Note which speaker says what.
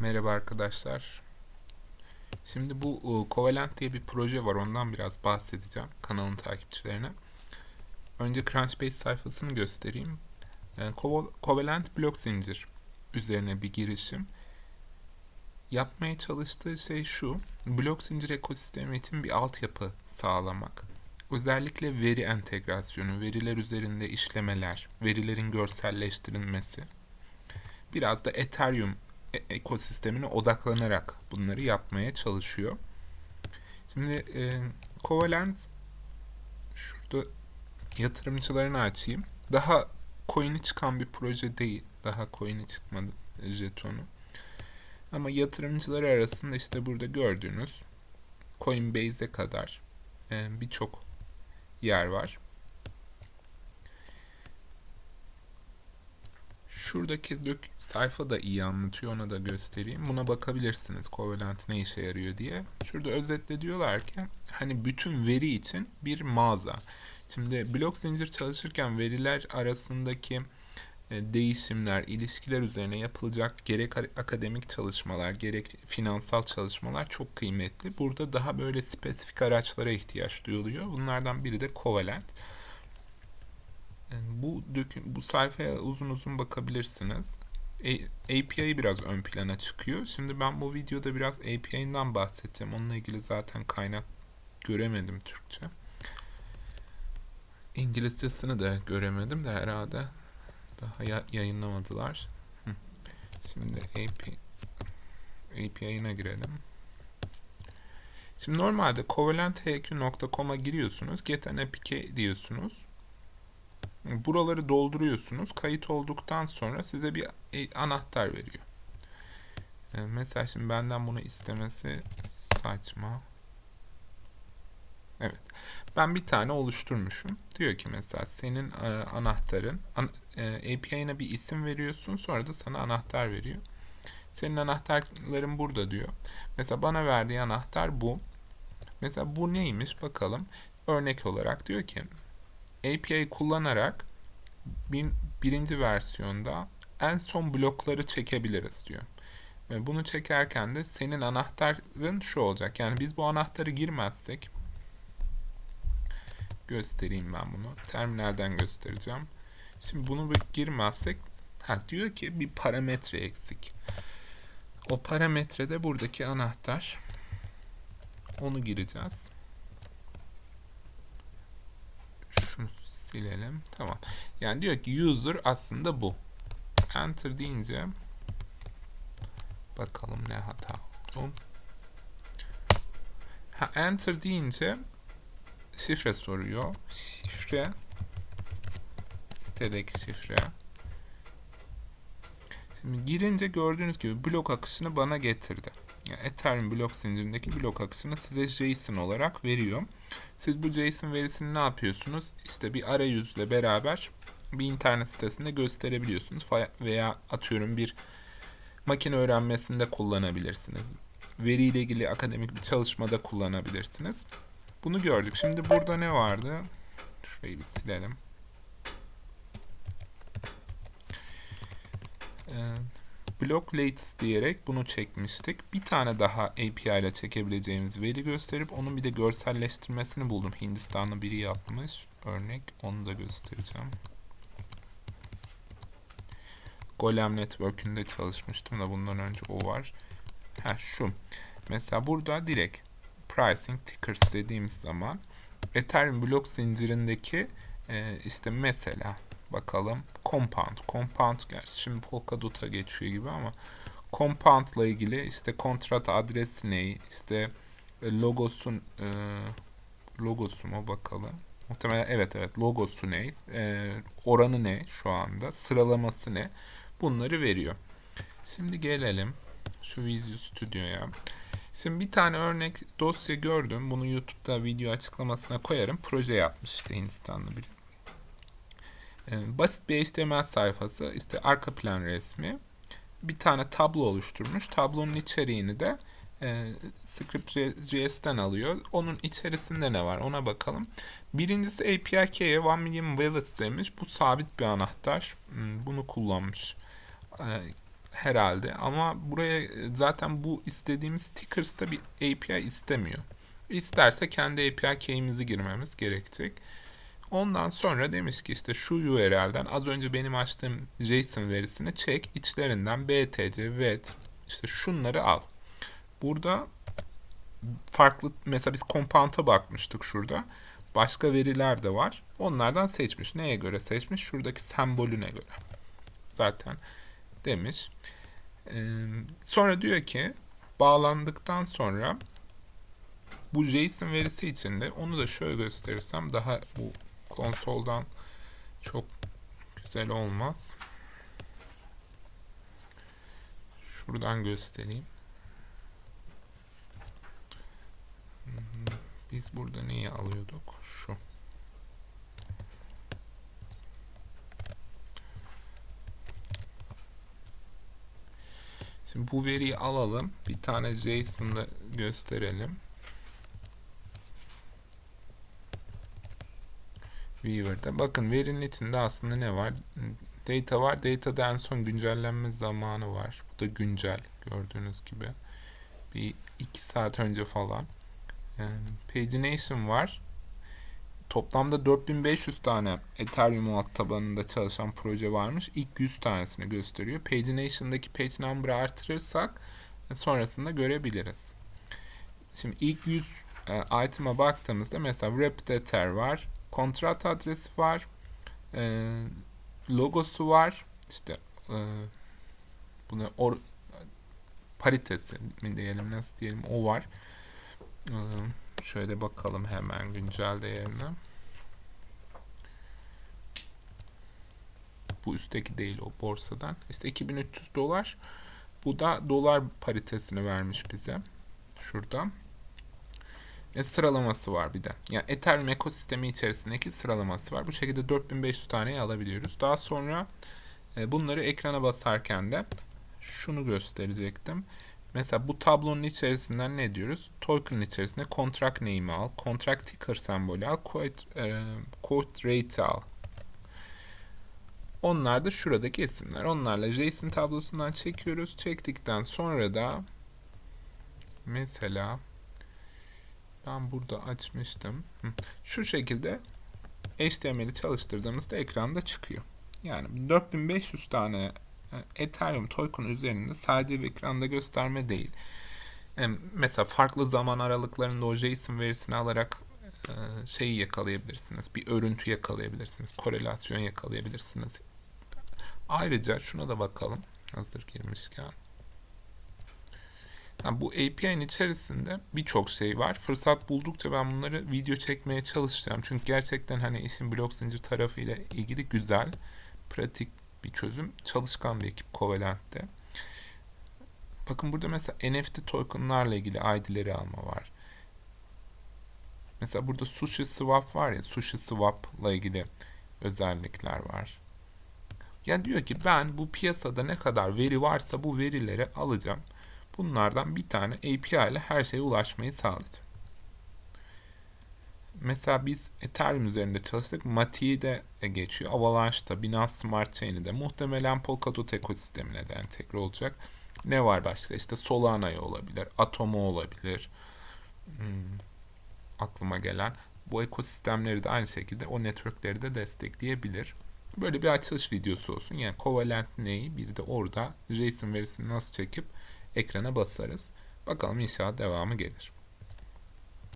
Speaker 1: Merhaba arkadaşlar. Şimdi bu e, Covalent diye bir proje var. Ondan biraz bahsedeceğim kanalın takipçilerine. Önce Crunchbase sayfasını göstereyim. E, Co- Covalent blok zincir üzerine bir girişim. Yapmaya çalıştığı şey şu. Blok zincir ekosistemi için bir altyapı sağlamak. Özellikle veri entegrasyonu, veriler üzerinde işlemeler, verilerin görselleştirilmesi. Biraz da Ethereum ekosistemine odaklanarak bunları yapmaya çalışıyor. Şimdi e, Covalent şurada yatırımcılarını açayım. Daha coin'i çıkan bir proje değil. Daha coin'i çıkmadı e, jetonu. Ama yatırımcıları arasında işte burada gördüğünüz Coinbase'e kadar e, birçok yer var. Şuradaki dök sayfa da iyi anlatıyor. Ona da göstereyim. Buna bakabilirsiniz. Covalent ne işe yarıyor diye. Şurada özetle diyorlar ki hani bütün veri için bir mağaza. Şimdi blok zincir çalışırken veriler arasındaki e, değişimler, ilişkiler üzerine yapılacak gerek akademik çalışmalar, gerek finansal çalışmalar çok kıymetli. Burada daha böyle spesifik araçlara ihtiyaç duyuluyor. Bunlardan biri de Covalent. Bu döküm, bu sayfaya uzun uzun bakabilirsiniz. API biraz ön plana çıkıyor. Şimdi ben bu videoda biraz API'nden bahsedeceğim. Onunla ilgili zaten kaynak göremedim Türkçe. İngilizcesini de göremedim de herhalde daha ya yayınlamadılar. Şimdi API API'ine girelim. Şimdi normalde covalenthq.com'a giriyorsunuz. Get an APK diyorsunuz. Buraları dolduruyorsunuz. Kayıt olduktan sonra size bir e, anahtar veriyor. E, mesela şimdi benden bunu istemesi saçma. Evet. Ben bir tane oluşturmuşum. Diyor ki mesela senin e, anahtarın an, API'ne bir isim veriyorsun sonra da sana anahtar veriyor. Senin anahtarların burada diyor. Mesela bana verdiği anahtar bu. Mesela bu neymiş bakalım. Örnek olarak diyor ki API kullanarak bir, birinci versiyonda en son blokları çekebiliriz diyor. Ve bunu çekerken de senin anahtarın şu olacak. Yani biz bu anahtarı girmezsek göstereyim ben bunu. Terminalden göstereceğim. Şimdi bunu girmezsek ha, diyor ki bir parametre eksik. O parametrede buradaki anahtar. Onu gireceğiz. Şunu silelim. Tamam. Yani diyor ki user aslında bu. Enter deyince bakalım ne hata oldu. Ha, enter deyince şifre soruyor. Şifre sitedeki şifre. Şimdi girince gördüğünüz gibi blok akışını bana getirdi. Yani Ethereum blok zincirindeki blok akışını size JSON olarak veriyor. Siz bu JSON verisini ne yapıyorsunuz? İşte bir arayüzle beraber bir internet sitesinde gösterebiliyorsunuz veya atıyorum bir makine öğrenmesinde kullanabilirsiniz. Veriyle ilgili akademik bir çalışmada kullanabilirsiniz. Bunu gördük. Şimdi burada ne vardı? Şurayı bir silelim. Ee, block latest diyerek bunu çekmiştik. Bir tane daha API ile çekebileceğimiz veri gösterip onun bir de görselleştirmesini buldum. Hindistanlı biri yapmış. Örnek onu da göstereceğim. Golem Network'ünde çalışmıştım da bundan önce o var. Ha şu. Mesela burada direkt pricing tickers dediğimiz zaman Ethereum blok zincirindeki e, işte mesela bakalım compound. Compound gerçi şimdi Polkadot'a geçiyor gibi ama compound ile ilgili işte kontrat adresi ne? İşte e, logosun e, logosu mu bakalım. Muhtemelen evet evet logosu ne? E, oranı ne şu anda? Sıralaması ne? Bunları veriyor. Şimdi gelelim şu Visual Studio'ya. Şimdi bir tane örnek dosya gördüm. Bunu YouTube'da video açıklamasına koyarım. Proje yapmış işte Hindistanlı biri. Ee, basit bir HTML sayfası. işte arka plan resmi. Bir tane tablo oluşturmuş. Tablonun içeriğini de e, Script.js'ten alıyor. Onun içerisinde ne var ona bakalım. Birincisi API key'e 1 million valets demiş. Bu sabit bir anahtar. Hmm, bunu kullanmış. E, herhalde ama buraya e, zaten bu istediğimiz stickers'ta bir API istemiyor. İsterse kendi API key'imizi girmemiz gerekecek. Ondan sonra demiş ki işte şu URL'den az önce benim açtığım JSON verisini çek, içlerinden BTC, VET, işte şunları al. Burada farklı mesela biz compound'a bakmıştık şurada. Başka veriler de var. Onlardan seçmiş. Neye göre seçmiş? Şuradaki sembolüne göre. Zaten demiş. Sonra diyor ki bağlandıktan sonra bu JSON verisi içinde onu da şöyle gösterirsem daha bu konsoldan çok güzel olmaz. Şuradan göstereyim. Biz burada neyi alıyorduk? Şu. Şimdi bu veriyi alalım. Bir tane JSON'da gösterelim. Weaver'da. Bakın verinin içinde aslında ne var? Data var. Data'da en son güncellenme zamanı var. Bu da güncel gördüğünüz gibi. Bir iki saat önce falan. Yani pagination var. Toplamda 4500 tane Ethereum alt tabanında çalışan proje varmış. İlk 100 tanesini gösteriyor. Pagination'daki page number'ı artırırsak e, sonrasında görebiliriz. Şimdi ilk 100 e, item'a baktığımızda mesela Ether var. Kontrat adresi var. E, logosu var. İşte e, bunu or, paritesi mi diyelim nasıl diyelim o var. E, Şöyle bakalım hemen güncel değerine. Bu üstteki değil o borsadan. İşte 2300 dolar. Bu da dolar paritesini vermiş bize. Şurada. Ve sıralaması var bir de. Yani Ethereum ekosistemi içerisindeki sıralaması var. Bu şekilde 4500 taneyi alabiliyoruz. Daha sonra e, bunları ekrana basarken de şunu gösterecektim. Mesela bu tablonun içerisinden ne diyoruz? Token'ın içerisinde contract name'i al, contract ticker sembolü al, quote, e, quote rate al. Onlar da şuradaki isimler. Onlarla JSON tablosundan çekiyoruz. Çektikten sonra da mesela ben burada açmıştım. Şu şekilde HTML'i çalıştırdığımızda ekranda çıkıyor. Yani 4500 tane Ethereum token üzerinde sadece bir ekranda gösterme değil. Mesela farklı zaman aralıklarında o JSON verisini alarak e, şeyi yakalayabilirsiniz. Bir örüntü yakalayabilirsiniz. Korelasyon yakalayabilirsiniz. Ayrıca şuna da bakalım. Hazır girmişken. Yani bu API'nin içerisinde birçok şey var. Fırsat buldukça ben bunları video çekmeye çalışacağım. Çünkü gerçekten hani işin blok zincir tarafıyla ilgili güzel, pratik bir çözüm. Çalışkan bir ekip Covalent'te. Bakın burada mesela NFT tokenlarla ilgili ID'leri alma var. Mesela burada Sushi Swap var ya, Sushi Swap'la ilgili özellikler var. Yani diyor ki ben bu piyasada ne kadar veri varsa bu verileri alacağım. Bunlardan bir tane API ile her şeye ulaşmayı sağlayacağım. Mesela biz Ethereum üzerinde çalıştık. Mati'yi de geçiyor. Avalanche'da, Binance Smart Chain'i de muhtemelen Polkadot ekosistemine de entegre olacak. Ne var başka? İşte Solana'ya olabilir, Atomo olabilir. Hmm, aklıma gelen. Bu ekosistemleri de aynı şekilde o networkleri de destekleyebilir. Böyle bir açılış videosu olsun. Yani Covalent neyi? Bir de orada JSON verisini nasıl çekip ekrana basarız. Bakalım inşallah devamı gelir.